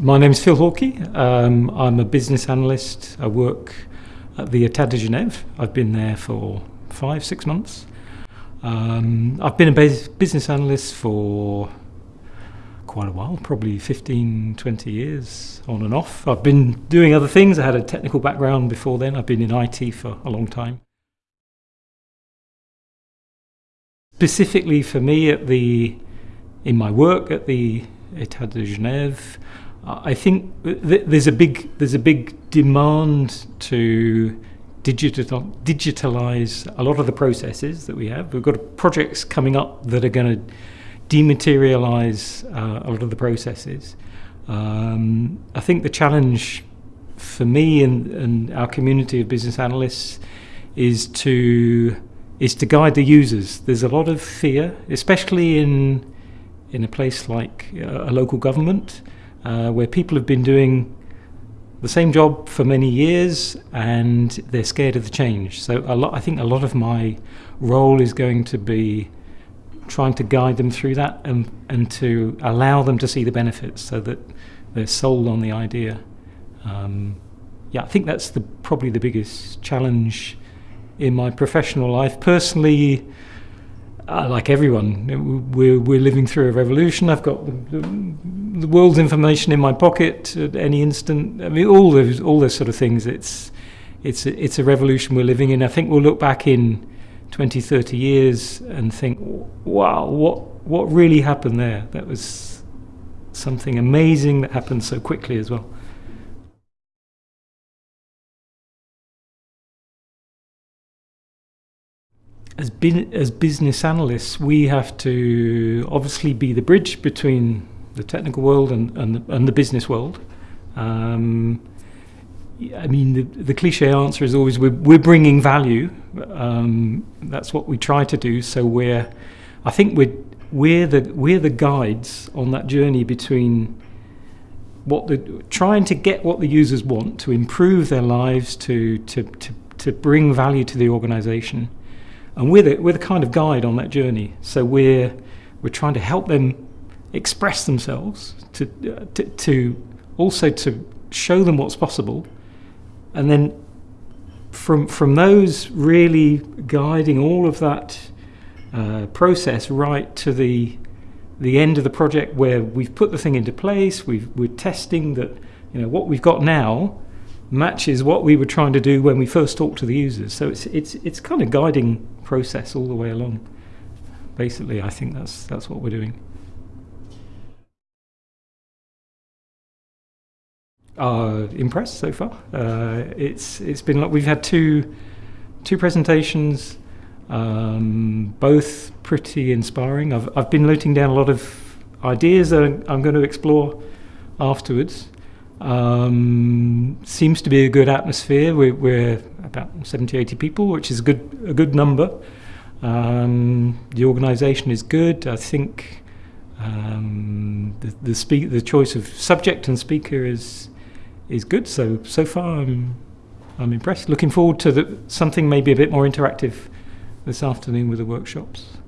My name is Phil Hawkey. Um, I'm a business analyst. I work at the État de Genève. I've been there for five, six months. Um, I've been a business analyst for quite a while, probably 15, 20 years on and off. I've been doing other things. I had a technical background before then. I've been in IT for a long time. Specifically for me at the in my work at the État de Genève, I think th there's a big there's a big demand to digital digitalize a lot of the processes that we have. We've got projects coming up that are going to dematerialize uh, a lot of the processes. Um, I think the challenge for me and, and our community of business analysts is to is to guide the users. There's a lot of fear, especially in in a place like a local government, uh, where people have been doing the same job for many years and they're scared of the change. So a lot, I think a lot of my role is going to be trying to guide them through that and, and to allow them to see the benefits so that they're sold on the idea. Um, yeah, I think that's the, probably the biggest challenge in my professional life. Personally, uh, like everyone, we're, we're living through a revolution. I've got the, the, world's information in my pocket at any instant. I mean, all those, all those sort of things. It's, it's, a, it's a revolution we're living in. I think we'll look back in 20, 30 years and think, wow, what, what really happened there? That was something amazing that happened so quickly as well. As, as business analysts, we have to obviously be the bridge between the technical world and, and, the, and the business world. Um, I mean, the, the, cliche answer is always we're, we're bringing value. Um, that's what we try to do. So we're, I think we're, we're the we're the guides on that journey between what the trying to get what the users want to improve their lives, to to to, to bring value to the organisation, and we're the, we're the kind of guide on that journey. So we're, we're trying to help them express themselves, to, uh, to, to also to show them what's possible. And then from, from those really guiding all of that uh, process right to the, the end of the project where we've put the thing into place, we've, we're testing that you know, what we've got now matches what we were trying to do when we first talked to the users. So it's it's it's kind of guiding process all the way along. Basically, I think that's that's what we're doing. Uh, impressed so far. Uh, it's it's been like we've had two two presentations, um, both pretty inspiring. I've I've been noting down a lot of ideas that I'm going to explore afterwards. Um, seems to be a good atmosphere. We're, we're, about 70, 80 people, which is a good, a good number. Um, the organisation is good. I think um, the the, speak, the choice of subject and speaker is is good. So so far, I'm I'm impressed. Looking forward to the, something maybe a bit more interactive this afternoon with the workshops.